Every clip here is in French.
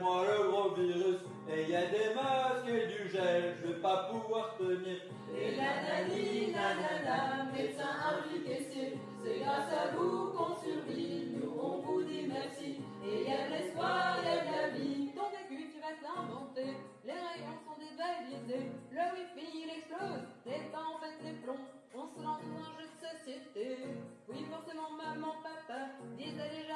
moi le gros virus, et y a des masques et du gel, je vais pas pouvoir tenir. Et la nani, la nana, médecin impliqué, c'est grâce à vous qu'on survit, nous on vous dit merci. Et y a de l'espoir, y a de la vie, ton vécu tu vas t'inventer, les rayons sont dévalisés, le wifi il explose, les temps en fait c'est plomb, on se lance dans un jeu de société. Oui forcément maman, papa, disent déjà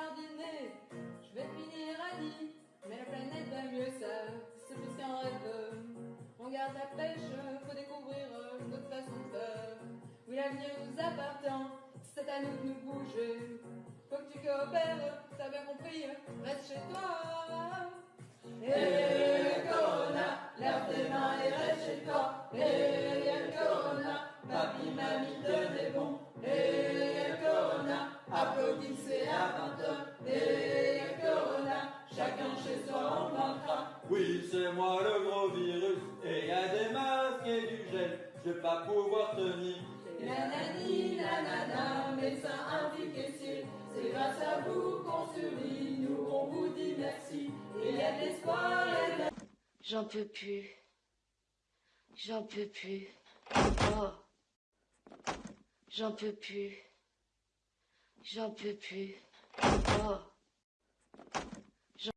la pêche, faut découvrir notre façon de faire. Oui, l'avenir nous appartient, c'est à nous de nous bouger. Faut que tu coopères, t'as bien compris, reste chez toi. Et Corona, lève tes mains et reste chez toi. Et Corona, papi, mamie, tenez bon. Et Corona, applaudissez à 20h. Et Oui, c'est moi le gros virus, et y a des masques et du gel, je vais pas pouvoir tenir. Nanani, nanana, médecin impliqué, c'est grâce à vous qu'on survit, nous on vous dit merci, et il y a de l'espoir, il y a de la... J'en peux plus. J'en peux plus. Oh. J'en peux plus. J'en peux plus. Oh.